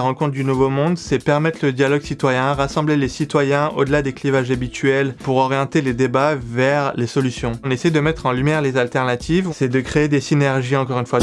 des rencontres du Nouveau Monde, c'est permettre le dialogue citoyen, rassembler les citoyens au-delà des clivages habituels pour orienter les débats vers les solutions. On essaie de mettre en lumière les alternatives, c'est de créer des synergies encore une fois.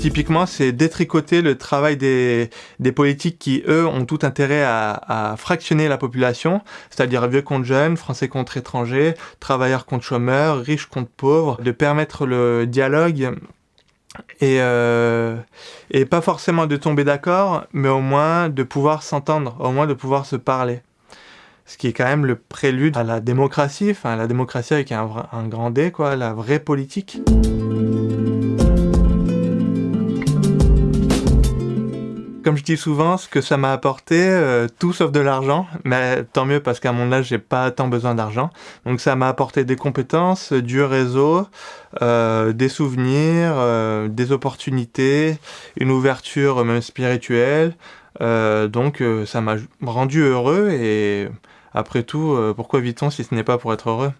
Typiquement, c'est détricoter le travail des, politiques qui, eux, ont tout intérêt à, à fractionner la population, c'est-à-dire vieux contre jeunes, français contre étrangers, travailleurs contre chômeurs, riches contre pauvres, de permettre le dialogue et, euh, et pas forcément de tomber d'accord, mais au moins de pouvoir s'entendre, au moins de pouvoir se parler. Ce qui est quand même le prélude à la démocratie, enfin la démocratie avec un, un grand D, quoi, la vraie politique. Comme je dis souvent, ce que ça m'a apporté, euh, tout sauf de l'argent, mais tant mieux parce qu'à mon âge, j'ai pas tant besoin d'argent. Donc ça m'a apporté des compétences, du réseau, euh, des souvenirs, euh, des opportunités, une ouverture même spirituelle. Donc ça m'a rendu heureux et après tout, pourquoi vit-on si ce n'est pas pour être heureux?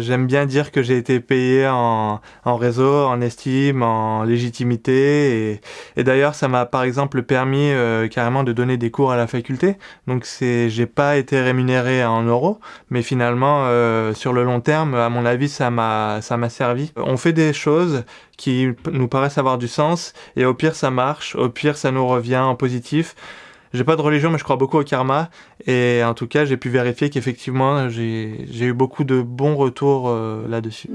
J'aime bien dire que j'ai été payé en, en, réseau, en estime, en légitimité. Et, d'ailleurs, ça m'a par exemple permis euh, carrément de donner des cours à la faculté. Donc c'est, j'ai pas été rémunéré en euros, mais finalement, euh, sur le long terme, à mon avis, ça m'a, ça m'a servi. On fait des choses qui nous paraissent avoir du sens, et au pire, ça marche. Au pire, ça nous revient en positif. J'ai pas de religion, mais je crois beaucoup au karma. Et en tout cas, j'ai pu vérifier qu'effectivement, j'ai eu beaucoup de bons retours euh, là-dessus.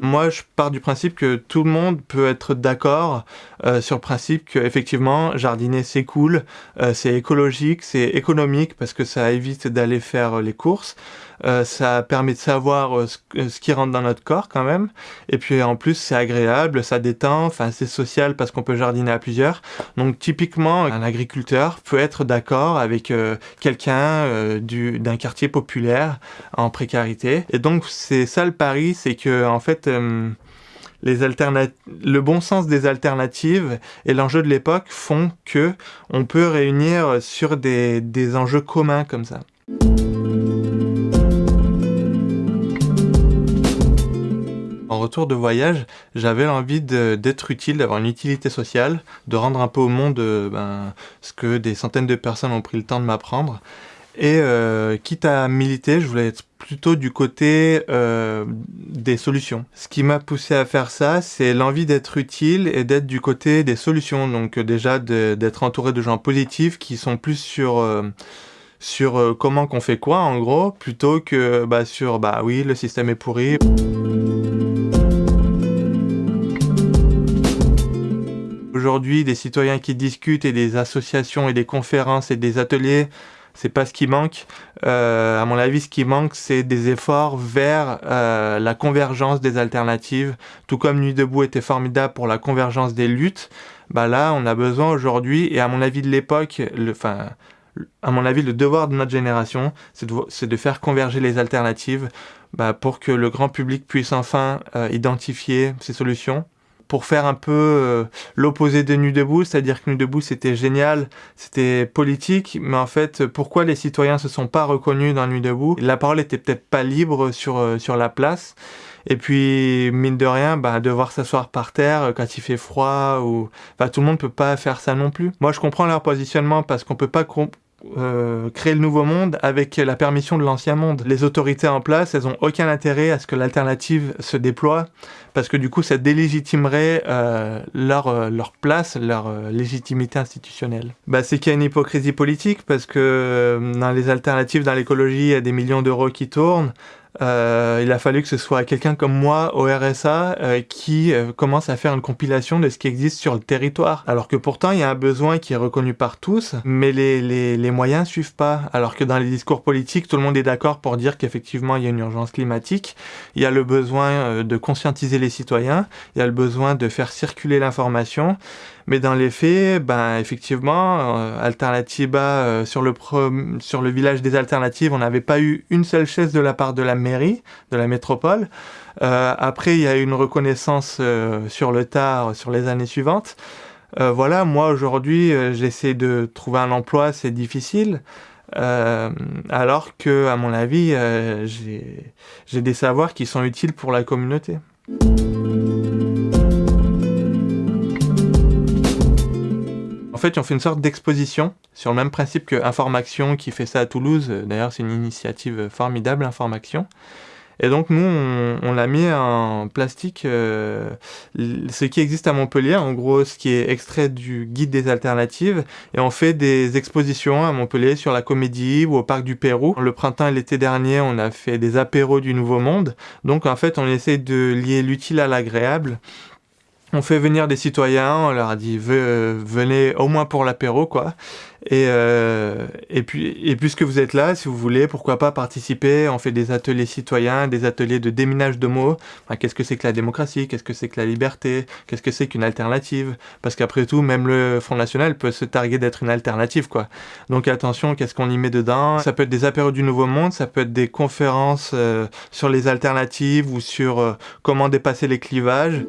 Moi, je pars du principe que tout le monde peut être d'accord euh, sur le principe que effectivement, jardiner c'est cool, euh, c'est écologique, c'est économique parce que ça évite d'aller faire les courses. Euh, ça permet de savoir euh, ce, euh, ce, qui rentre dans notre corps quand même. Et puis en plus, c'est agréable, ça détend, enfin c'est social parce qu'on peut jardiner à plusieurs. Donc typiquement, un agriculteur peut être d'accord avec quelqu'un d'un quartier populaire en précarité. Et donc c'est ça le pari, c'est que en fait les le bon sens des alternatives et l'enjeu de l'époque font que on peut réunir sur des, des enjeux communs comme ça. En retour de voyage, j'avais envie d'être utile, d'avoir une utilité sociale, de rendre un peu au monde euh, ben, ce que des centaines de personnes ont pris le temps de m'apprendre. Et euh, quitte à militer, je voulais être plutôt du côté euh, des solutions. Ce qui m'a poussé à faire ça, c'est l'envie d'être utile et d'être du côté des solutions. Donc déjà d'être entouré de gens positifs qui sont plus sur sur comment qu'on fait quoi en gros, plutôt que bah, sur bah oui le système est pourri. Aujourd'hui, des citoyens qui discutent et des associations et des conférences et des ateliers, c'est pas ce qui manque. Euh, à mon avis, ce qui manque, c'est des efforts vers euh, la convergence des alternatives. Tout comme Nuit debout était formidable pour la convergence des luttes, bah là, on a besoin aujourd'hui, et à mon avis de l'époque, enfin, à mon avis, le devoir de notre génération, c'est de, faire converger les alternatives bah, pour que le grand public puisse enfin euh, identifier ces solutions pour faire un peu euh, l'opposé de Nuit debout, c'est-à-dire que Nuit debout c'était génial, c'était politique, mais en fait pourquoi les citoyens se sont pas reconnus dans Nuit debout? La parole était peut-être pas libre sur euh, sur la place. Et puis, mine de rien, bah, devoir s'asseoir par terre quand il fait froid, ou bah, tout le monde peut pas faire ça non plus. Moi, je comprends leur positionnement parce qu'on peut pas euh, créer le nouveau monde avec la permission de l'ancien monde. Les autorités en place, elles ont aucun intérêt à ce que l'alternative se déploie, parce que du coup, ça délégitimerait euh, leur, euh, leur place, leur légitimité institutionnelle. Bah, c'est qu'il y a une hypocrisie politique, parce que dans les alternatives, dans l'écologie, il y a des millions d'euros qui tournent, euh, il a fallu que ce soit quelqu'un comme moi au RSA euh, qui euh, commence à faire une compilation de ce qui existe sur le territoire. Alors que pourtant il y a un besoin qui est reconnu par tous, mais les, les, les moyens suivent pas. Alors que dans les discours politiques, tout le monde est d'accord pour dire qu'effectivement il y a une urgence climatique, il y a le besoin euh, de conscientiser les citoyens, il y a le besoin de faire circuler l'information, mais dans les faits, ben effectivement, euh, Alternatiba euh, sur le sur le village des alternatives, on n'avait pas eu une seule chaise de la part de la mairie, de la métropole. Euh, après, il y a eu une reconnaissance euh, sur le tard sur les années suivantes. Euh, voilà, moi aujourd'hui, j'essaie de trouver un emploi, c'est difficile. alors que, à mon avis, j'ai des savoirs qui sont utiles pour la communauté. En fait, on fait une sorte d'exposition sur le même principe que Information qui fait ça à Toulouse. D'ailleurs, c'est une initiative formidable, Information. Et donc nous, on, l'a mis en plastique, euh, ce qui existe à Montpellier, en gros ce qui est extrait du guide des alternatives, et on fait des expositions à Montpellier sur la comédie ou au parc du Pérou. Le printemps et l'été dernier, on a fait des apéros du Nouveau Monde. Donc en fait, on essaie de lier l'utile à l'agréable on fait venir des citoyens, on leur a dit venez au moins pour l'apéro quoi. Et, euh, et puis et puisque vous êtes là, si vous voulez, pourquoi pas participer? On fait des ateliers citoyens, des ateliers de déminage de mots. qu'est-ce que c'est que la démocratie? Qu'est-ce que c'est que la liberté? Qu'est-ce que c'est qu'une alternative? Parce qu'après tout, même le Front National peut se targuer d'être une alternative quoi. Donc attention, qu'est-ce qu'on y met dedans? Ça peut être des apéros du Nouveau Monde, ça peut être des conférences euh, sur les alternatives ou sur euh, comment dépasser les clivages.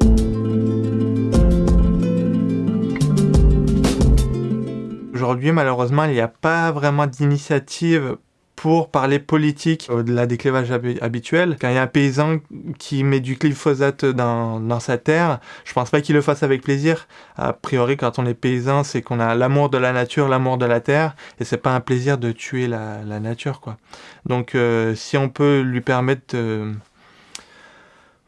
Aujourd'hui, malheureusement, il n'y a pas vraiment d'initiative pour parler politique au-delà des clivages habituels. Quand il y a un paysan qui met du glyphosate dans, dans sa terre, je pense pas qu'il le fasse avec plaisir. A priori, quand on est paysan, c'est qu'on a l'amour de la nature, l'amour de la terre, et c'est pas un plaisir de tuer la, nature, quoi. Donc, euh, si on peut lui permettre de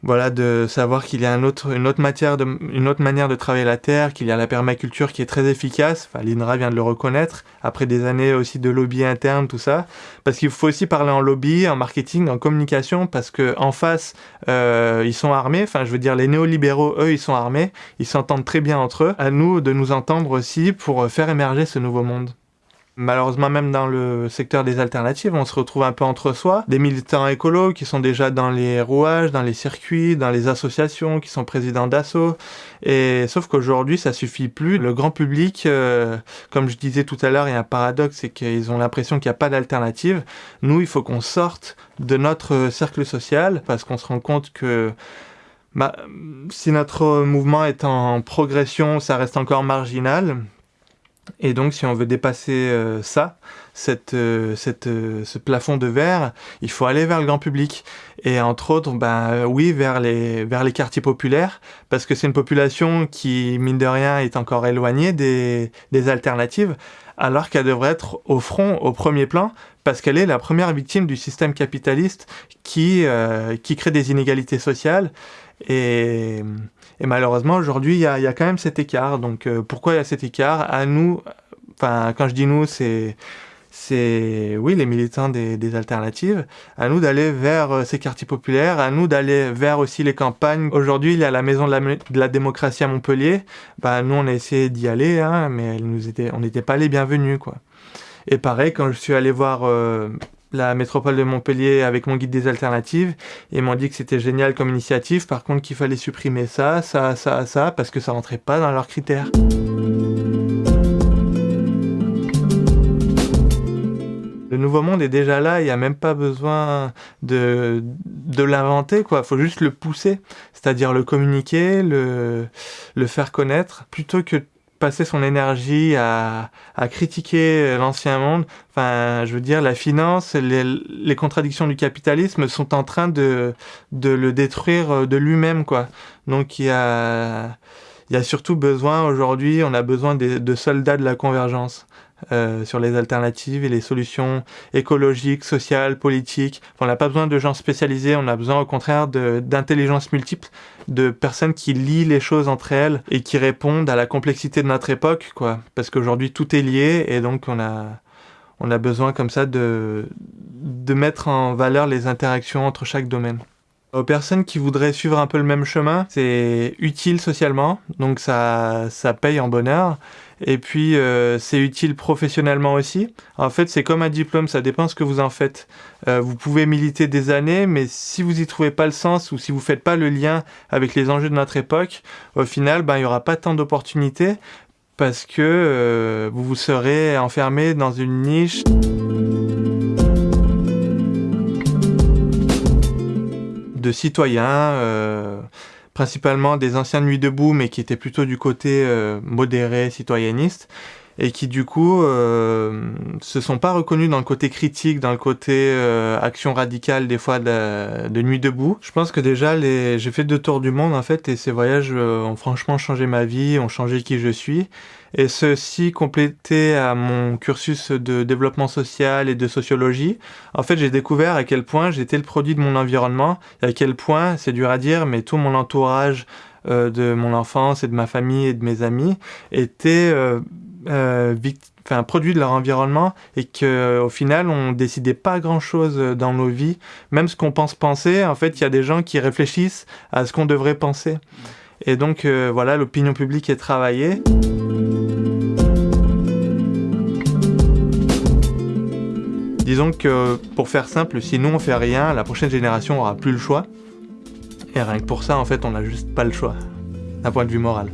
voilà, de savoir qu'il y a une autre matière, une autre manière de travailler la terre, qu'il y a la permaculture qui est très efficace. Enfin, l'INRA vient de le reconnaître après des années aussi de lobby interne, tout ça. Parce qu'il faut aussi parler en lobby, en marketing, en communication, parce que en face, euh, ils sont armés. Enfin, je veux dire, les néolibéraux, eux, ils sont armés. Ils s'entendent très bien entre eux. À nous de nous entendre aussi pour faire émerger ce nouveau monde. Malheureusement, même dans le secteur des alternatives, on se retrouve un peu entre soi. Des militants écolos qui sont déjà dans les rouages, dans les circuits, dans les associations, qui sont présidents d'assaut. Et sauf qu'aujourd'hui, ça suffit plus. Le grand public, euh, comme je disais tout à l'heure, il y a un paradoxe, c'est qu'ils ont l'impression qu'il n'y a pas d'alternative. Nous, il faut qu'on sorte de notre cercle social parce qu'on se rend compte que bah, si notre mouvement est en progression, ça reste encore marginal. Et donc, si on veut dépasser euh, ça, cette, euh, euh, ce plafond de verre, il faut aller vers le grand public. Et entre autres, ben oui, vers les, vers les quartiers populaires, parce que c'est une population qui, mine de rien, est encore éloignée des, des alternatives, alors qu'elle devrait être au front, au premier plan, parce qu'elle est la première victime du système capitaliste qui, qui crée des inégalités sociales. Et malheureusement, aujourd'hui, il y a, quand même cet écart. Donc, euh, pourquoi il y a cet écart? À nous, enfin, quand je dis nous, c'est oui les militants des, alternatives, à nous d'aller vers euh, ces quartiers populaires, à nous d'aller vers aussi les campagnes. Aujourd'hui, il y a la maison de la, démocratie à Montpellier. Bah, nous, on a essayé d'y aller, hein, mais on n'était pas les bienvenus. Quoi. Et pareil, quand je suis allé voir euh, la métropole de Montpellier avec mon guide des alternatives et m'ont dit que c'était génial comme initiative, par contre qu'il fallait supprimer ça, ça, ça, ça, parce que ça rentrait pas dans leurs critères. Le nouveau monde est déjà là, il n'y a même pas besoin de, l'inventer, quoi. Il faut juste le pousser, c'est-à-dire le communiquer, le, le faire connaître, plutôt que passer son énergie à, à critiquer l'ancien monde. Enfin, je veux dire, la finance, les, les, contradictions du capitalisme sont en train de, de le détruire de lui-même, quoi. Donc il y a, il y a surtout besoin aujourd'hui, on a besoin de, de soldats de la convergence. Euh, sur les alternatives et les solutions écologiques, sociales, politiques. on n'a pas besoin de gens spécialisés, on a besoin au contraire d'intelligence multiple, de personnes qui lient les choses entre elles et qui répondent à la complexité de notre époque, quoi. Parce qu'aujourd'hui tout est lié et donc on a, on a besoin comme ça de, de mettre en valeur les interactions entre chaque domaine. Aux personnes qui voudraient suivre un peu le même chemin, c'est utile socialement, donc ça, ça paye en bonheur. Et puis, euh, c'est utile professionnellement aussi. En fait, c'est comme un diplôme, ça dépend ce que vous en faites. Euh, vous pouvez militer des années, mais si vous y trouvez pas le sens ou si vous faites pas le lien avec les enjeux de notre époque, au final, ben, il y aura pas tant d'opportunités parce que euh, vous vous serez enfermé dans une niche. Citoyens principalement des anciens Nuits debout, mais qui étaient plutôt du côté euh, modéré, citoyenniste. Et qui du coup euh, se sont pas reconnus dans le côté critique, dans le côté euh, action radicale des fois de, nuit debout. Je pense que déjà j'ai fait deux tours du monde en fait et ces voyages euh, ont franchement changé ma vie, ont changé qui je suis. Et ceci complété à mon cursus de développement social et de sociologie, en fait j'ai découvert à quel point j'étais le produit de mon environnement et à quel point, c'est dur à dire, mais tout mon entourage de mon enfance et de ma famille et de mes amis était euh, euh, enfin, produit de leur environnement et qu'au final on décidait pas grand chose dans nos vies même ce qu'on pense penser en fait il y a des gens qui réfléchissent à ce qu'on devrait penser et donc voilà l'opinion publique est travaillée Disons que pour faire simple, si nous on fait rien, la prochaine génération aura plus le choix. Et rien que pour ça, en fait, on n'a juste pas le choix, d'un point de vue moral.